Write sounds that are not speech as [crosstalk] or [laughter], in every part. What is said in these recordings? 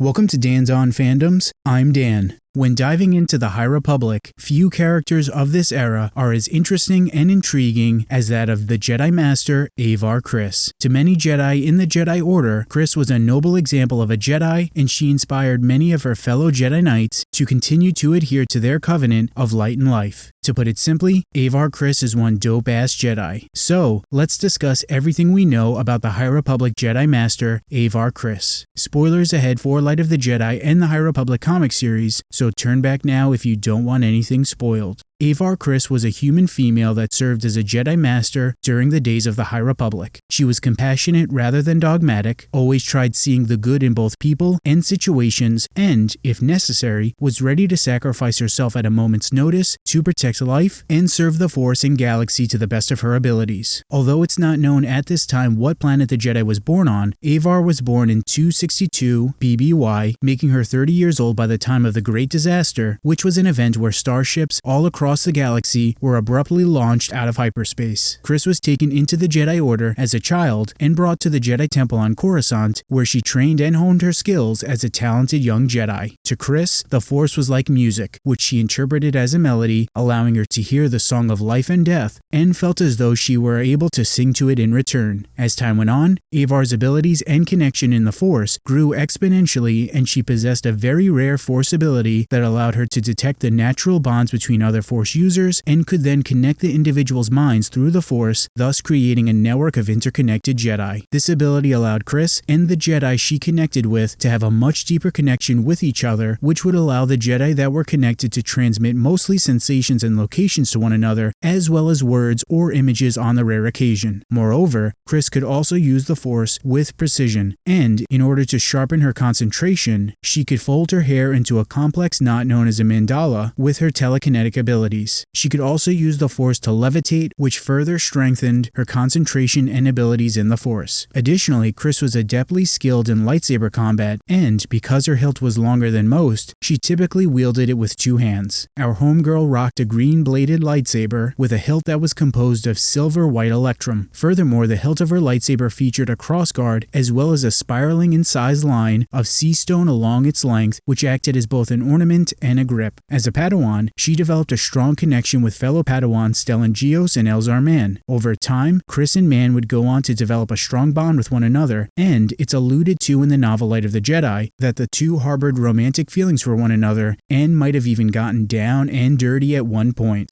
Welcome to Dan's On Fandoms. I'm Dan. When diving into the High Republic, few characters of this era are as interesting and intriguing as that of the Jedi Master Avar Kriss. To many Jedi in the Jedi Order, Kriss was a noble example of a Jedi, and she inspired many of her fellow Jedi Knights to continue to adhere to their covenant of light and life. To put it simply, Avar Kriss is one dope ass Jedi. So, let's discuss everything we know about the High Republic Jedi Master Avar Kriss. Spoilers ahead for Light of the Jedi and the High Republic comic series, so turn back now if you don't want anything spoiled. Avar Kriss was a human female that served as a Jedi Master during the days of the High Republic. She was compassionate rather than dogmatic, always tried seeing the good in both people and situations, and, if necessary, was ready to sacrifice herself at a moment's notice to protect life and serve the Force and galaxy to the best of her abilities. Although it's not known at this time what planet the Jedi was born on, Avar was born in 262 BBY, making her 30 years old by the time of the Great Disaster, which was an event where starships all across across the galaxy were abruptly launched out of hyperspace. Kriss was taken into the Jedi Order as a child and brought to the Jedi Temple on Coruscant, where she trained and honed her skills as a talented young Jedi. To Kriss, the Force was like music, which she interpreted as a melody, allowing her to hear the song of life and death, and felt as though she were able to sing to it in return. As time went on, Avar's abilities and connection in the Force grew exponentially, and she possessed a very rare Force ability that allowed her to detect the natural bonds between other Force Force users and could then connect the individual's minds through the Force, thus creating a network of interconnected Jedi. This ability allowed Kriss and the Jedi she connected with to have a much deeper connection with each other, which would allow the Jedi that were connected to transmit mostly sensations and locations to one another, as well as words or images on the rare occasion. Moreover, Kriss could also use the Force with precision, and in order to sharpen her concentration, she could fold her hair into a complex knot known as a mandala with her telekinetic ability abilities. She could also use the Force to levitate, which further strengthened her concentration and abilities in the Force. Additionally, Kriss was adeptly skilled in lightsaber combat, and because her hilt was longer than most, she typically wielded it with two hands. Our homegirl rocked a green-bladed lightsaber with a hilt that was composed of silver-white electrum. Furthermore, the hilt of her lightsaber featured a crossguard as well as a spiraling in size line of sea stone along its length, which acted as both an ornament and a grip. As a Padawan, she developed a strong strong connection with fellow Padawan Stellan Geos and Elzar Mann. Over time, Kriss and Mann would go on to develop a strong bond with one another, and it's alluded to in the novel Light of the Jedi that the two harbored romantic feelings for one another and might have even gotten down and dirty at one point.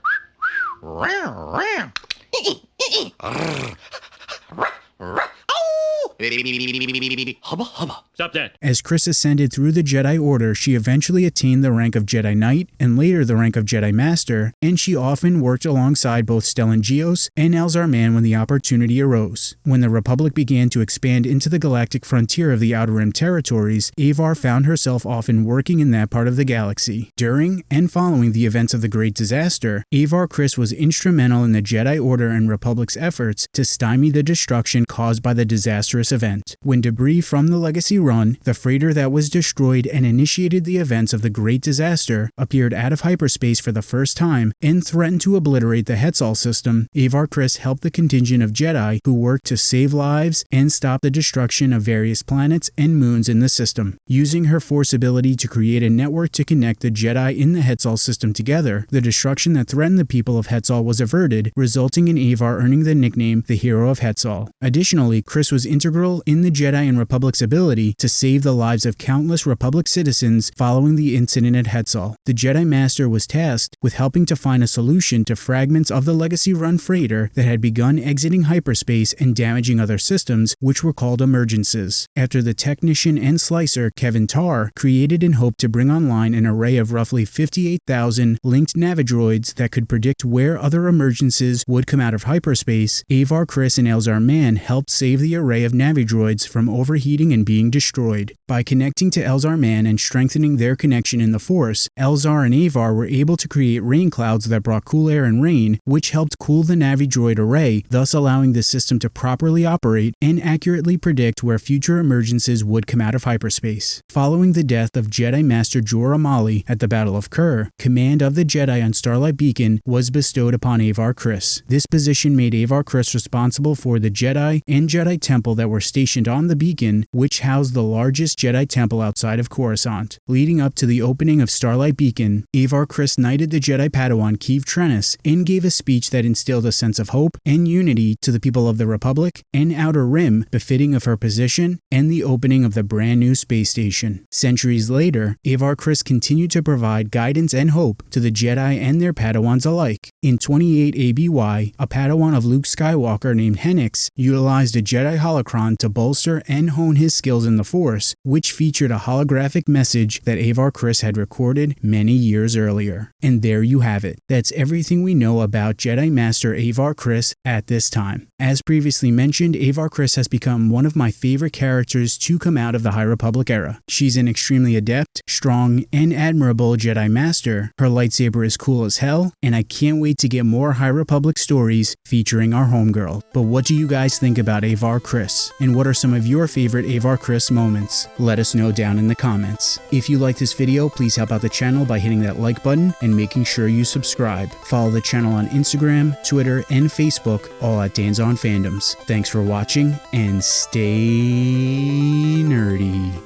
[laughs] Stop that. As Kriss ascended through the Jedi Order, she eventually attained the rank of Jedi Knight and later the rank of Jedi Master, and she often worked alongside both Stellan Geos and Elzar Mann when the opportunity arose. When the Republic began to expand into the galactic frontier of the Outer Rim territories, Avar found herself often working in that part of the galaxy. During and following the events of the Great Disaster, Avar Kriss was instrumental in the Jedi Order and Republic's efforts to stymie the destruction caused by the disastrous event. When debris from the Legacy Run, the freighter that was destroyed and initiated the events of the Great Disaster, appeared out of hyperspace for the first time and threatened to obliterate the Hetzal system, Avar Kriss helped the contingent of Jedi who worked to save lives and stop the destruction of various planets and moons in the system. Using her Force ability to create a network to connect the Jedi in the Hetzal system together, the destruction that threatened the people of Hetzal was averted, resulting in Avar earning the nickname the Hero of Hetzal. Additionally, Kriss was integral in the Jedi and Republic's ability to save the lives of countless Republic citizens following the incident at Hetzal. The Jedi Master was tasked with helping to find a solution to fragments of the Legacy Run freighter that had begun exiting hyperspace and damaging other systems, which were called emergences. After the technician and slicer Keven Tarr created and hoped to bring online an array of roughly 58,000 linked navidroids that could predict where other emergencies would come out of hyperspace, Avar Kriss and Elzar Mann helped save the array of navidroids from overheating and being destroyed. By connecting to Elzar Mann and strengthening their connection in the Force, Elzar and Avar were able to create rain clouds that brought cool air and rain, which helped cool the navidroid array, thus allowing the system to properly operate and accurately predict where future emergencies would come out of hyperspace. Following the death of Jedi Master Jora Malli at the Battle of Kur, command of the Jedi on Starlight Beacon was bestowed upon Avar Kriss. This position made Avar Kriss responsible for the Jedi and Jedi Temple that were stationed on the beacon, which housed the largest Jedi temple outside of Coruscant. Leading up to the opening of Starlight Beacon, Avar Kriss knighted the Jedi Padawan Keeve Trennis and gave a speech that instilled a sense of hope and unity to the people of the Republic and Outer Rim befitting of her position and the opening of the brand new space station. Centuries later, Avar Kriss continued to provide guidance and hope to the Jedi and their Padawans alike. In 28 ABY, a Padawan of Luke Skywalker named Hennix utilized a Jedi holocron to bolster and hone his skills in the Force, which featured a holographic message that Avar Kriss had recorded many years earlier. And there you have it. That's everything we know about Jedi Master Avar Kriss at this time. As previously mentioned, Avar Kriss has become one of my favorite characters to come out of the High Republic era. She's an extremely adept, strong, and admirable Jedi Master. Her lightsaber is cool as hell, and I can't wait to get more High Republic stories featuring our homegirl. But what do you guys think about Avar Kriss? And what are some of your favorite Avar Kriss moments? Let us know down in the comments. If you like this video, please help out the channel by hitting that like button and making sure you subscribe. Follow the channel on Instagram, Twitter, and Facebook, all at Dan's on Fandoms. Thanks for watching and stay nerdy.